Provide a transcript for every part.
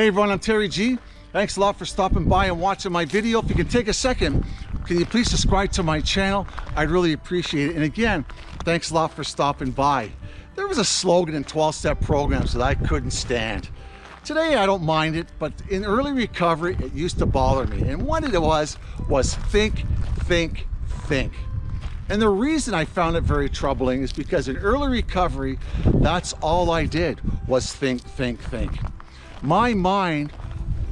Hey everyone, I'm Terry G. Thanks a lot for stopping by and watching my video. If you can take a second, can you please subscribe to my channel? I'd really appreciate it. And again, thanks a lot for stopping by. There was a slogan in 12-step programs that I couldn't stand. Today I don't mind it, but in early recovery, it used to bother me. And what it was, was think, think, think. And the reason I found it very troubling is because in early recovery, that's all I did was think, think, think. My mind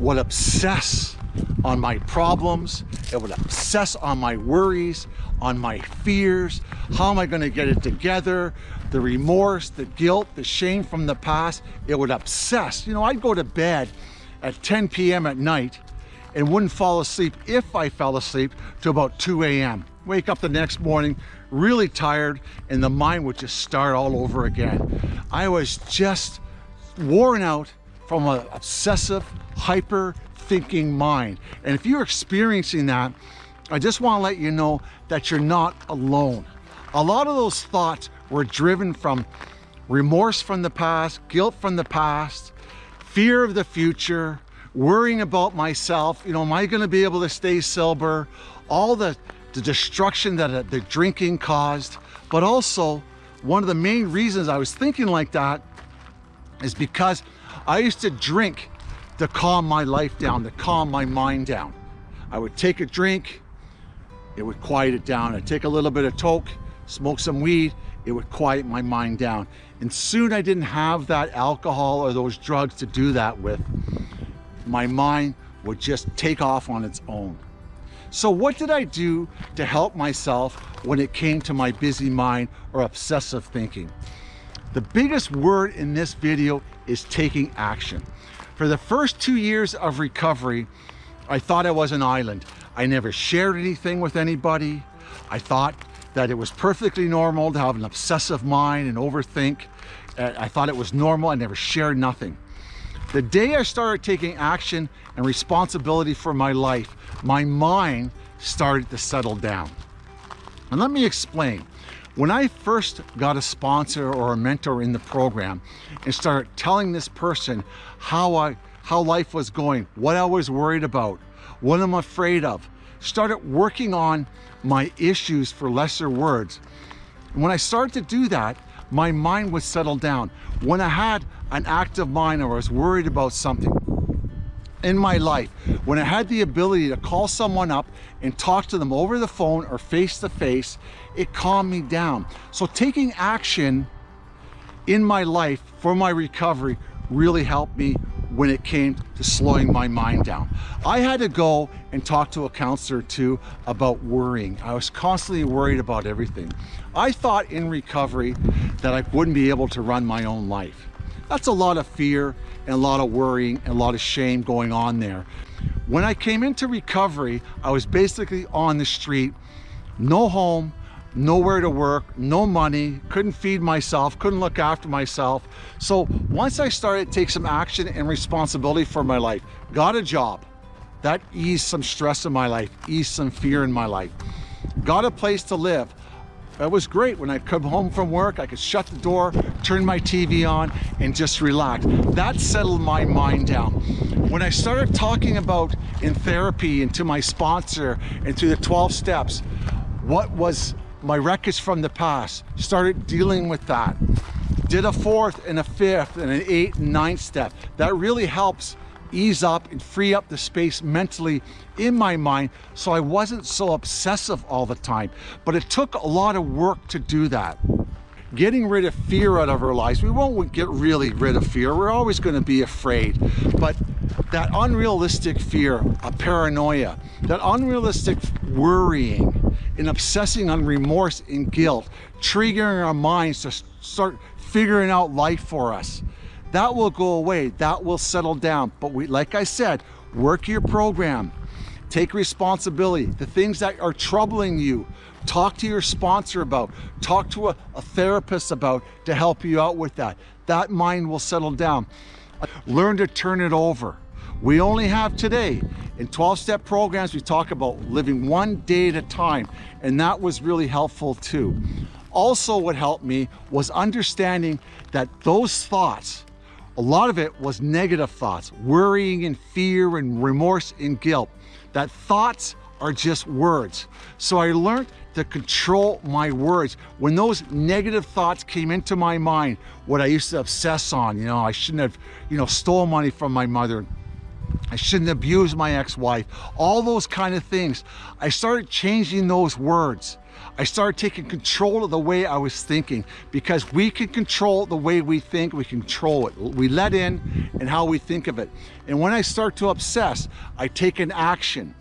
would obsess on my problems. It would obsess on my worries, on my fears. How am I going to get it together? The remorse, the guilt, the shame from the past. It would obsess. You know, I'd go to bed at 10 p.m. at night and wouldn't fall asleep if I fell asleep to about 2 a.m. Wake up the next morning really tired and the mind would just start all over again. I was just worn out from an obsessive, hyper thinking mind. And if you're experiencing that, I just want to let you know that you're not alone. A lot of those thoughts were driven from remorse from the past, guilt from the past, fear of the future, worrying about myself. You know, am I going to be able to stay sober? All the, the destruction that uh, the drinking caused, but also one of the main reasons I was thinking like that is because I used to drink to calm my life down, to calm my mind down. I would take a drink, it would quiet it down. I'd take a little bit of toke, smoke some weed, it would quiet my mind down. And soon I didn't have that alcohol or those drugs to do that with. My mind would just take off on its own. So what did I do to help myself when it came to my busy mind or obsessive thinking? The biggest word in this video is taking action. For the first two years of recovery, I thought I was an island. I never shared anything with anybody. I thought that it was perfectly normal to have an obsessive mind and overthink. Uh, I thought it was normal. I never shared nothing. The day I started taking action and responsibility for my life, my mind started to settle down. And let me explain. When I first got a sponsor or a mentor in the program and started telling this person how I how life was going, what I was worried about, what I'm afraid of, started working on my issues for lesser words. When I started to do that, my mind would settle down. When I had an active mind or I was worried about something, in my life when I had the ability to call someone up and talk to them over the phone or face to face, it calmed me down. So taking action in my life for my recovery really helped me when it came to slowing my mind down. I had to go and talk to a counselor too about worrying. I was constantly worried about everything. I thought in recovery that I wouldn't be able to run my own life. That's a lot of fear and a lot of worrying and a lot of shame going on there. When I came into recovery, I was basically on the street, no home, nowhere to work, no money, couldn't feed myself, couldn't look after myself. So once I started to take some action and responsibility for my life, got a job, that eased some stress in my life, eased some fear in my life. Got a place to live, it was great when I come home from work, I could shut the door, turn my TV on and just relax. That settled my mind down. When I started talking about in therapy and to my sponsor and to the 12 steps, what was my wreckage from the past, started dealing with that. Did a fourth and a fifth and an eight and ninth step. That really helps ease up and free up the space mentally in my mind so I wasn't so obsessive all the time. But it took a lot of work to do that. Getting rid of fear out of our lives, we won't get really rid of fear. We're always going to be afraid. But that unrealistic fear, a paranoia, that unrealistic worrying and obsessing on remorse and guilt, triggering our minds to start figuring out life for us that will go away. That will settle down. But we like i said work your program. Take responsibility. The things that are troubling you talk to your sponsor about. Talk to a, a therapist about to help you out with that. That mind will settle down. Learn to turn it over. We only have today in 12-step programs we talk about living one day at a time and that was really helpful too. Also what helped me was understanding that those thoughts A lot of it was negative thoughts, worrying and fear and remorse and guilt. That thoughts are just words. So I learned to control my words. When those negative thoughts came into my mind, what I used to obsess on, you know, I shouldn't have, you know, stole money from my mother. I shouldn't abuse my ex-wife, all those kind of things. I started changing those words. I started taking control of the way I was thinking because we can control the way we think, we control it. We let in and how we think of it. And when I start to obsess, I take an action.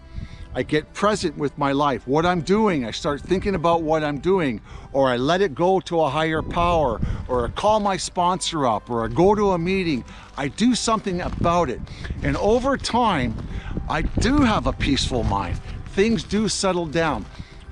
I get present with my life, what I'm doing. I start thinking about what I'm doing, or I let it go to a higher power, or I call my sponsor up, or I go to a meeting. I do something about it. And over time, I do have a peaceful mind. Things do settle down.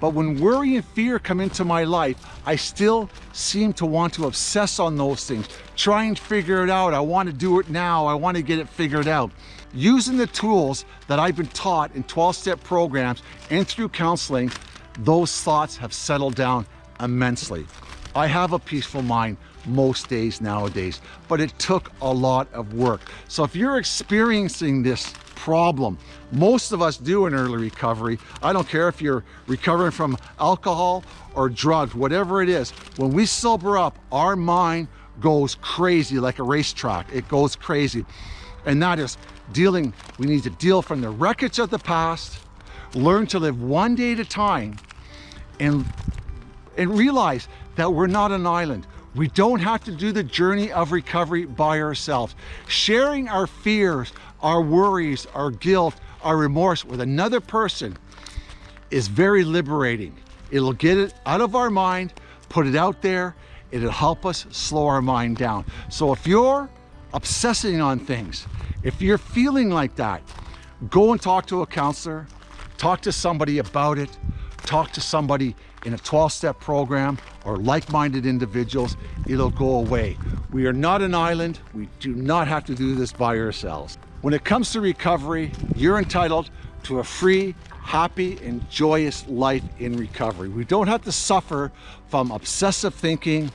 But when worry and fear come into my life, I still seem to want to obsess on those things, try and figure it out. I want to do it now. I want to get it figured out. Using the tools that I've been taught in 12-step programs and through counseling, those thoughts have settled down immensely. I have a peaceful mind most days nowadays, but it took a lot of work. So if you're experiencing this problem, most of us do an early recovery. I don't care if you're recovering from alcohol or drugs, whatever it is. When we sober up, our mind goes crazy like a racetrack. It goes crazy. And that is dealing, we need to deal from the wreckage of the past, learn to live one day at a time, and, and realize that we're not an island. We don't have to do the journey of recovery by ourselves. Sharing our fears, our worries, our guilt, our remorse with another person is very liberating. It'll get it out of our mind, put it out there, it'll help us slow our mind down. So if you're obsessing on things, if you're feeling like that, go and talk to a counselor, talk to somebody about it, talk to somebody in a 12-step program or like-minded individuals, it'll go away. We are not an island. We do not have to do this by ourselves. When it comes to recovery, you're entitled to a free, happy, and joyous life in recovery. We don't have to suffer from obsessive thinking,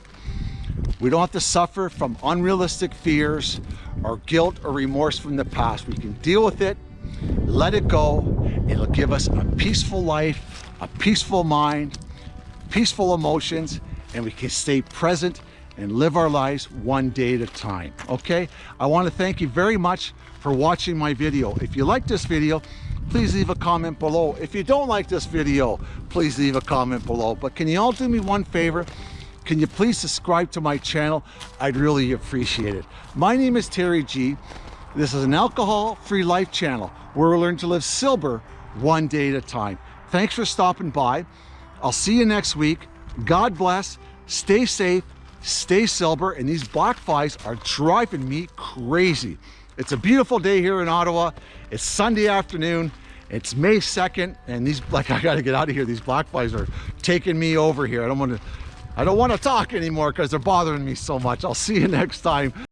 we don't have to suffer from unrealistic fears or guilt or remorse from the past. We can deal with it, let it go. It'll give us a peaceful life, a peaceful mind, peaceful emotions, and we can stay present and live our lives one day at a time, okay? I wanna thank you very much for watching my video. If you like this video, please leave a comment below. If you don't like this video, please leave a comment below. But can you all do me one favor? Can you please subscribe to my channel? I'd really appreciate it. My name is Terry G. This is an alcohol-free life channel where we learn to live sober one day at a time. Thanks for stopping by. I'll see you next week. God bless. Stay safe. Stay sober. And these black flies are driving me crazy. It's a beautiful day here in Ottawa. It's Sunday afternoon. It's May 2nd, and these, like, I gotta get out of here. These black flies are taking me over here. I don't wanna, I don't wanna talk anymore because they're bothering me so much. I'll see you next time.